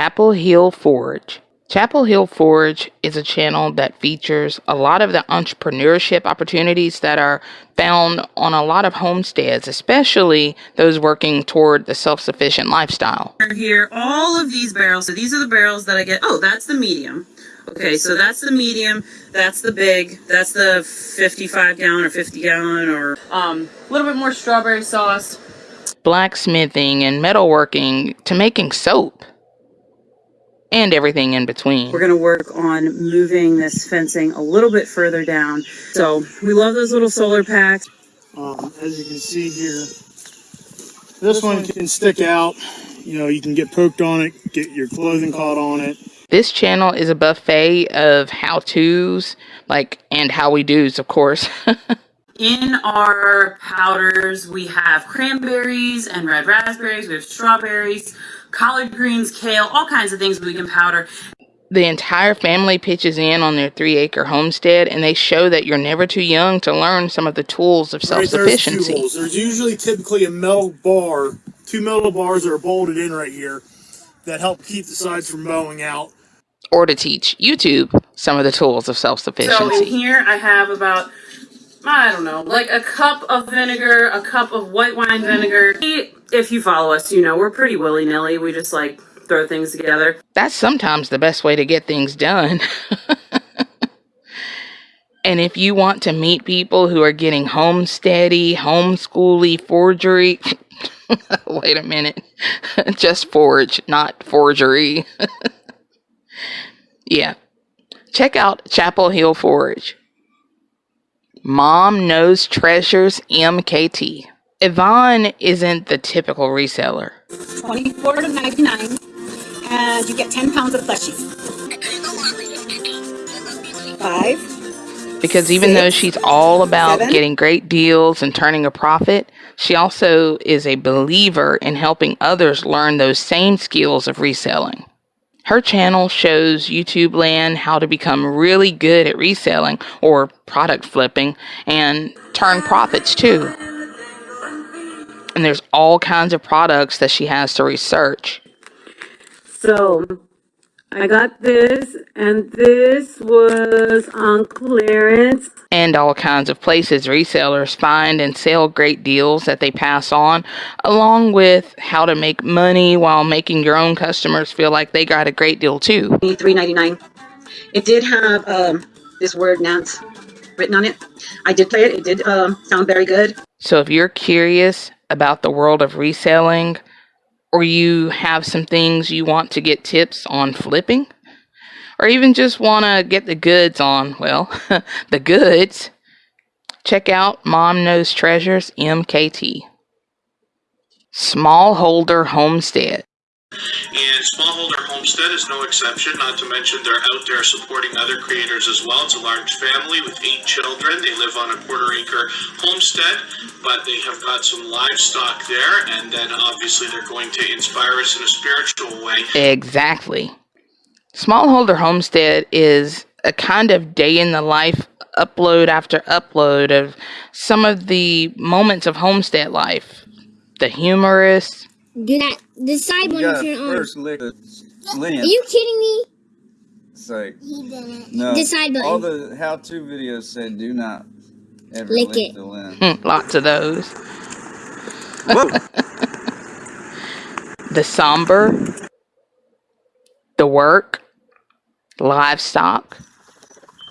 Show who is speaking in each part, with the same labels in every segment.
Speaker 1: Chapel Hill Forge. Chapel Hill Forge is a channel that features a lot of the entrepreneurship opportunities that are found on a lot of homesteads, especially those working toward the self sufficient lifestyle.
Speaker 2: Here, all of these barrels, so these are the barrels that I get. Oh, that's the medium. Okay, so that's the medium, that's the big, that's the 55 gallon or 50 gallon or um, a little bit more strawberry sauce.
Speaker 1: Blacksmithing and metalworking to making soap and everything in between.
Speaker 2: We're going to work on moving this fencing a little bit further down. So we love those little solar packs.
Speaker 3: Um, as you can see here, this one can stick out. You know, you can get poked on it, get your clothing caught on it.
Speaker 1: This channel is a buffet of how-tos, like, and how we do's, of course.
Speaker 2: In our powders, we have cranberries and red raspberries. We have strawberries, collard greens, kale, all kinds of things we can powder.
Speaker 1: The entire family pitches in on their three acre homestead and they show that you're never too young to learn some of the tools of self sufficiency.
Speaker 3: Right, there's, there's usually typically a metal bar, two metal bars that are bolted in right here that help keep the sides from bowing out.
Speaker 1: Or to teach YouTube some of the tools of self sufficiency. So
Speaker 2: in here I have about I don't know, like a cup of vinegar, a cup of white wine vinegar. Mm. If you follow us, you know, we're pretty willy nilly. We just like throw things together.
Speaker 1: That's sometimes the best way to get things done. and if you want to meet people who are getting homesteady, homeschooly, forgery, wait a minute, just forge, not forgery. yeah. Check out Chapel Hill Forge. Mom Knows Treasures MKT. Yvonne isn't the typical reseller.
Speaker 4: 24 to 99 and you get 10 pounds of plushies. Five.
Speaker 1: Because even six, though she's all about seven, getting great deals and turning a profit, she also is a believer in helping others learn those same skills of reselling. Her channel shows YouTube land how to become really good at reselling or product flipping and turn profits too. And there's all kinds of products that she has to research.
Speaker 2: So I got this, and this was on clearance.
Speaker 1: And all kinds of places resellers find and sell great deals that they pass on, along with how to make money while making your own customers feel like they got a great deal too.
Speaker 4: Three ninety nine. It did have um, this word Nance written on it. I did play it. It did um, sound very good.
Speaker 1: So if you're curious about the world of reselling, or you have some things you want to get tips on flipping, or even just want to get the goods on, well, the goods, check out Mom Knows Treasures MKT. Smallholder Homestead.
Speaker 5: And Smallholder Homestead is no exception, not to mention they're out there supporting other creators as well. It's a large family with eight children. They live on a quarter acre homestead, but they have got some livestock there, and then obviously they're going to inspire us in a spiritual way.
Speaker 1: Exactly. Smallholder Homestead is a kind of day in the life upload after upload of some of the moments of homestead life. The humorous,
Speaker 6: do that. The side one turn on.
Speaker 7: First lick the
Speaker 6: Are you kidding me?
Speaker 7: It's like
Speaker 6: he didn't.
Speaker 7: No.
Speaker 6: The side button.
Speaker 7: All the how-to videos said do not ever lick, lick it. the lens.
Speaker 1: Hmm, lots of those. the somber, the work, livestock,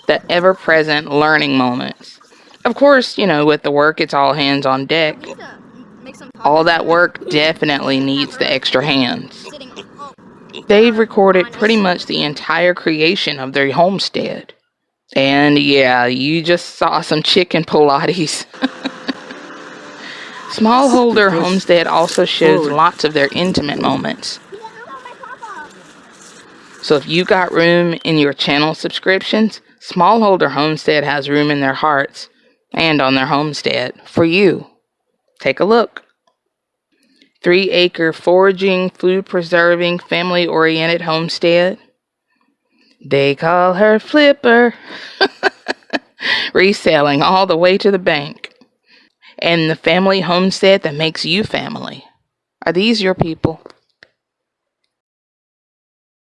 Speaker 1: the ever-present learning moments. Of course, you know, with the work, it's all hands on deck. All that work definitely needs the extra hands. They've recorded pretty much the entire creation of their homestead. And yeah, you just saw some chicken Pilates. Smallholder Homestead also shows lots of their intimate moments. So if you got room in your channel subscriptions, Smallholder Homestead has room in their hearts and on their homestead for you. Take a look. Three acre foraging, food preserving, family oriented homestead. They call her Flipper. Reselling all the way to the bank. And the family homestead that makes you family. Are these your people?